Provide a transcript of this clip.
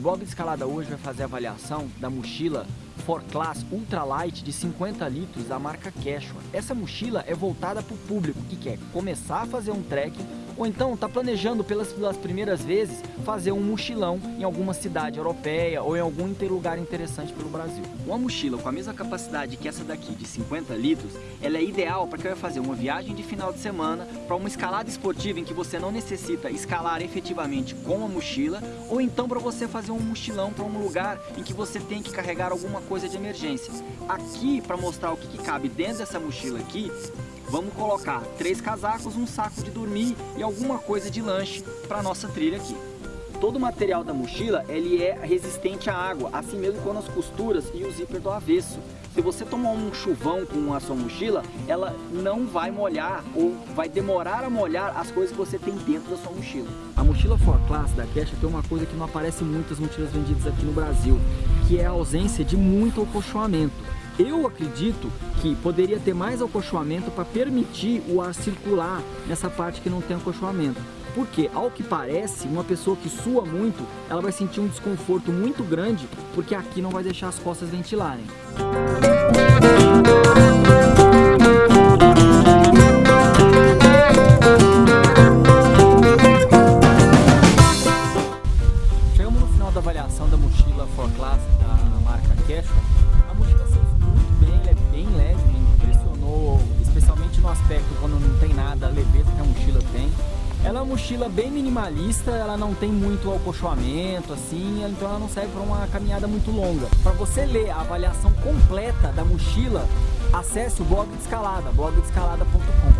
O blog de escalada hoje vai fazer a avaliação da mochila For Class Ultralight de 50 litros da marca Quechua. Essa mochila é voltada para o público que quer começar a fazer um trekking ou então está planejando pelas, pelas primeiras vezes fazer um mochilão em alguma cidade europeia ou em algum lugar interessante pelo Brasil. Uma mochila com a mesma capacidade que essa daqui de 50 litros, ela é ideal para quem vai fazer uma viagem de final de semana para uma escalada esportiva em que você não necessita escalar efetivamente com a mochila ou então para você fazer um mochilão para um lugar em que você tem que carregar alguma coisa de emergência. Aqui, para mostrar o que, que cabe dentro dessa mochila aqui, Vamos colocar três casacos, um saco de dormir e alguma coisa de lanche para nossa trilha aqui. Todo o material da mochila ele é resistente à água, assim mesmo com as costuras e o zíper do avesso. Se você tomar um chuvão com a sua mochila, ela não vai molhar ou vai demorar a molhar as coisas que você tem dentro da sua mochila. A mochila For Class da Cash tem uma coisa que não aparece em muitas mochilas vendidas aqui no Brasil, que é a ausência de muito acolchoamento. Eu acredito que poderia ter mais acolchoamento para permitir o ar circular nessa parte que não tem acolchoamento. Porque, ao que parece, uma pessoa que sua muito, ela vai sentir um desconforto muito grande, porque aqui não vai deixar as costas ventilarem. Chegamos no final da avaliação da mochila For Class da aspecto quando não tem nada, a leveza que a mochila tem. Ela é uma mochila bem minimalista, ela não tem muito acolchoamento, assim, então ela não serve para uma caminhada muito longa. Para você ler a avaliação completa da mochila, acesse o blog de escalada, blogdescalada.com.